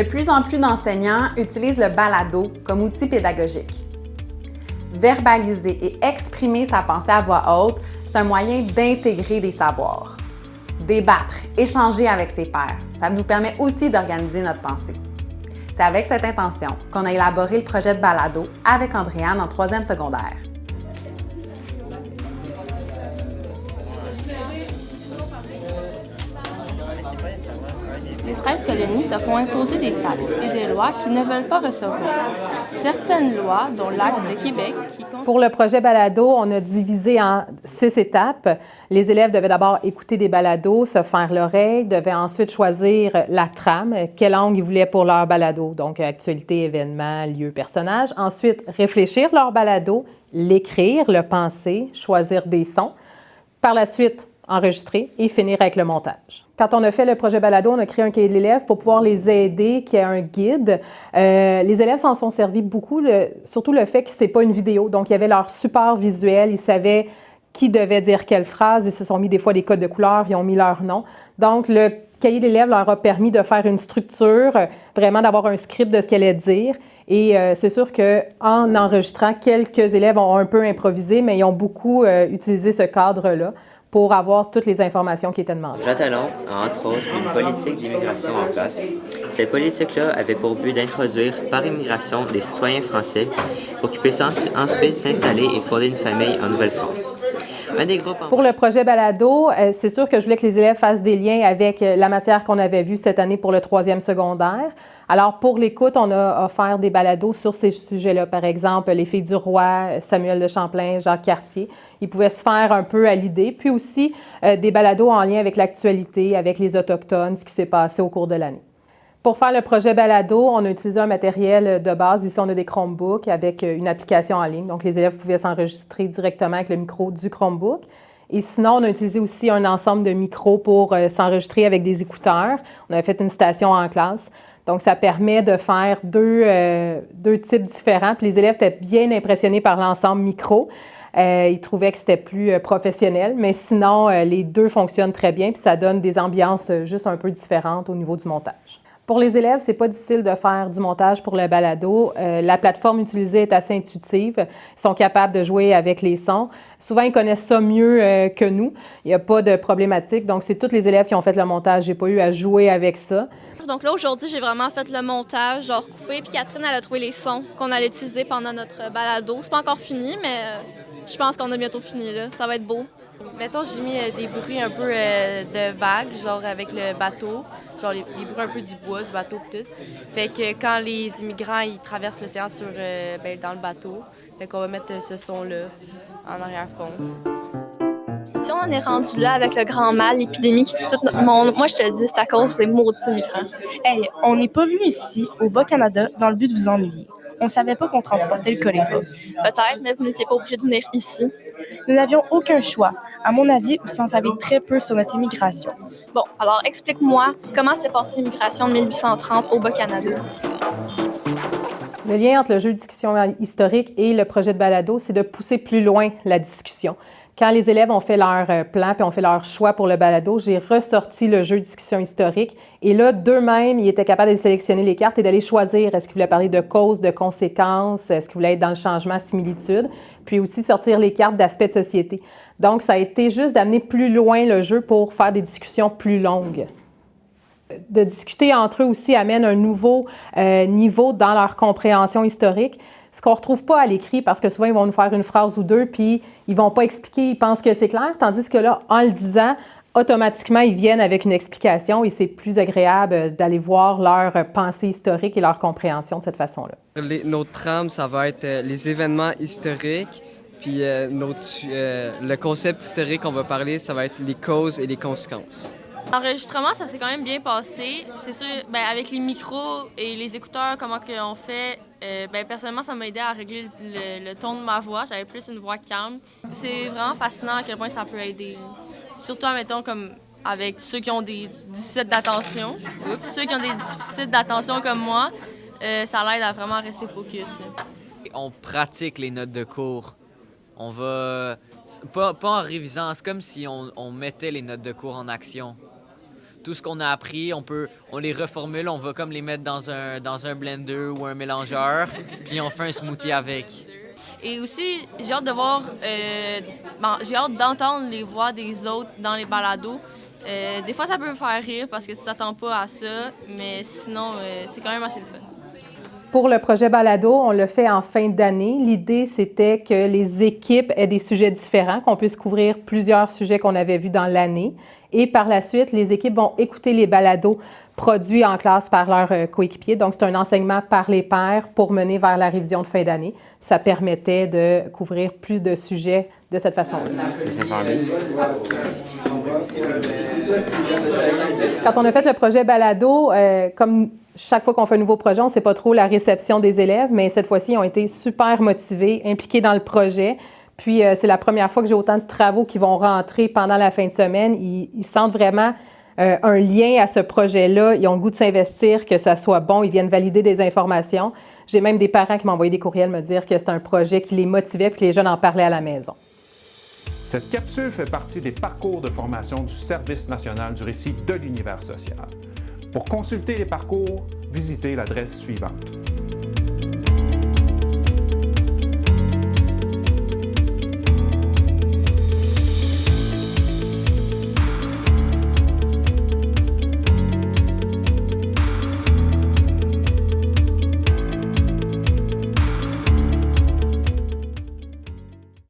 De plus en plus d'enseignants utilisent le balado comme outil pédagogique. Verbaliser et exprimer sa pensée à voix haute, c'est un moyen d'intégrer des savoirs. Débattre, échanger avec ses pairs, ça nous permet aussi d'organiser notre pensée. C'est avec cette intention qu'on a élaboré le projet de balado avec Andréane en troisième secondaire. Les 13 colonies se font imposer des taxes et des lois qu'ils ne veulent pas recevoir. Certaines lois, dont l'Acte de Québec, qui... Pour le projet balado, on a divisé en six étapes. Les élèves devaient d'abord écouter des balados, se faire l'oreille, devaient ensuite choisir la trame, quelle langue ils voulaient pour leur balado, donc actualité, événement, lieu, personnage. Ensuite, réfléchir leur balado, l'écrire, le penser, choisir des sons. Par la suite, enregistrer et finir avec le montage. Quand on a fait le projet Balado, on a créé un cahier de l'élève pour pouvoir les aider, qui est un guide. Euh, les élèves s'en sont servis beaucoup, surtout le fait que ce n'est pas une vidéo. Donc, il y avait leur support visuel, ils savaient qui devait dire quelle phrase, ils se sont mis des fois des codes de couleurs, ils ont mis leur nom. Donc, le cahier d'élèves leur a permis de faire une structure, vraiment d'avoir un script de ce qu'elle allait dire. Et euh, c'est sûr qu'en enregistrant, quelques élèves ont un peu improvisé, mais ils ont beaucoup euh, utilisé ce cadre-là pour avoir toutes les informations qui étaient demandées. Jean a entre autres une politique d'immigration en place. Cette politique-là avait pour but d'introduire par immigration des citoyens français pour qu'ils puissent ensuite s'installer et fonder une famille en Nouvelle-France. Pour le projet Balado, euh, c'est sûr que je voulais que les élèves fassent des liens avec euh, la matière qu'on avait vue cette année pour le troisième secondaire. Alors, pour l'écoute, on a offert des balados sur ces sujets-là. Par exemple, Les filles du roi, Samuel de Champlain, Jacques Cartier. Ils pouvaient se faire un peu à l'idée. Puis aussi, euh, des balados en lien avec l'actualité, avec les Autochtones, ce qui s'est passé au cours de l'année. Pour faire le projet Balado, on a utilisé un matériel de base. Ici, on a des Chromebooks avec euh, une application en ligne. Donc, les élèves pouvaient s'enregistrer directement avec le micro du Chromebook. Et sinon, on a utilisé aussi un ensemble de micros pour euh, s'enregistrer avec des écouteurs. On a fait une station en classe. Donc, ça permet de faire deux, euh, deux types différents. Puis les élèves étaient bien impressionnés par l'ensemble micro. ils trouvaient que c'était plus professionnel, mais sinon, les deux fonctionnent très bien, puis ça donne des ambiances juste un peu différentes au niveau du montage. Pour les élèves, c'est pas difficile de faire du montage pour le balado. Euh, la plateforme utilisée est assez intuitive. Ils sont capables de jouer avec les sons. Souvent, ils connaissent ça mieux euh, que nous. Il n'y a pas de problématique. Donc, c'est tous les élèves qui ont fait le montage. J'ai pas eu à jouer avec ça. Donc là, aujourd'hui, j'ai vraiment fait le montage, genre coupé. Puis Catherine, elle a trouvé les sons qu'on allait utiliser pendant notre balado. C'est pas encore fini, mais euh, je pense qu'on a bientôt fini. Là. Ça va être beau. Mettons, j'ai mis des bruits un peu de vagues, genre avec le bateau genre les, bruits un peu du bois, du bateau tout. Fait que quand les immigrants ils traversent l'océan sur euh, ben, dans le bateau, fait qu'on va mettre ce son-là en arrière-fond. Si on en est rendu là avec le grand mal, l'épidémie qui tue tout notre monde, moi je te dis, c'est à cause des maudits immigrants. Hey, on n'est pas venu ici, au Bas-Canada, dans le but de vous ennuyer. On savait pas qu'on transportait le choléra. Peut-être, mais vous n'étiez pas obligé de venir ici. Nous n'avions aucun choix. À mon avis, vous en savez très peu sur notre immigration. Bon, alors explique-moi comment s'est passée l'immigration de 1830 au Bas-Canada? Le lien entre le jeu de discussion historique et le projet de balado, c'est de pousser plus loin la discussion. Quand les élèves ont fait leur euh, plan puis ont fait leur choix pour le balado, j'ai ressorti le jeu discussion historique. Et là, d'eux-mêmes, ils étaient capables de sélectionner les cartes et d'aller choisir. Est-ce qu'ils voulaient parler de causes, de conséquences, est-ce qu'ils voulaient être dans le changement, similitude, puis aussi sortir les cartes d'aspect de société. Donc, ça a été juste d'amener plus loin le jeu pour faire des discussions plus longues. De discuter entre eux aussi amène un nouveau euh, niveau dans leur compréhension historique ce qu'on ne retrouve pas à l'écrit parce que souvent, ils vont nous faire une phrase ou deux, puis ils ne vont pas expliquer, ils pensent que c'est clair, tandis que là, en le disant, automatiquement, ils viennent avec une explication et c'est plus agréable d'aller voir leur pensée historique et leur compréhension de cette façon-là. Notre trame, ça va être euh, les événements historiques, puis euh, notre, euh, le concept historique qu'on va parler, ça va être les causes et les conséquences. L'enregistrement, ça s'est quand même bien passé. C'est sûr, ben, avec les micros et les écouteurs, comment on fait, euh, ben, personnellement, ça m'a aidé à régler le, ton de ma voix. J'avais plus une voix calme. C'est vraiment fascinant à quel point ça peut aider. Surtout, mettons, comme avec ceux qui ont des déficits d'attention. Ceux qui ont des déficits d'attention comme moi, euh, ça l'aide à vraiment rester focus. On pratique les notes de cours. On va... Pas, en révisant, c'est comme si on mettait les notes de cours en action. Tout ce qu'on a appris, on peut, on les reformule, on va comme les mettre dans un, dans un blender ou un mélangeur, puis on fait un smoothie avec. Et aussi, j'ai hâte de voir, euh, bon, j'ai hâte d'entendre les voix des autres dans les balados. Euh, des fois, ça peut faire rire parce que tu t'attends pas à ça, mais sinon, euh, c'est quand même assez fun. Pour le projet Balado, on le fait en fin d'année. L'idée, c'était que les équipes aient des sujets différents, qu'on puisse couvrir plusieurs sujets qu'on avait vus dans l'année. Et par la suite, les équipes vont écouter les balados produits en classe par leurs euh, coéquipiers. Donc, c'est un enseignement par les pairs pour mener vers la révision de fin d'année. Ça permettait de couvrir plus de sujets de cette façon-là. Quand on a fait le projet Balado, euh, comme chaque fois qu'on fait un nouveau projet, on ne sait pas trop la réception des élèves, mais cette fois-ci, ils ont été super motivés, impliqués dans le projet. Puis, euh, c'est la première fois que j'ai autant de travaux qui vont rentrer pendant la fin de semaine. Ils, sentent vraiment euh, un lien à ce projet-là. Ils ont le goût de s'investir, que ça soit bon. Ils viennent valider des informations. J'ai même des parents qui m'ont envoyé des courriels me dire que c'est un projet qui les motivait puis que les jeunes en parlaient à la maison. Cette capsule fait partie des parcours de formation du Service national du récit de l'univers social. Pour consulter les parcours, visitez l'adresse suivante.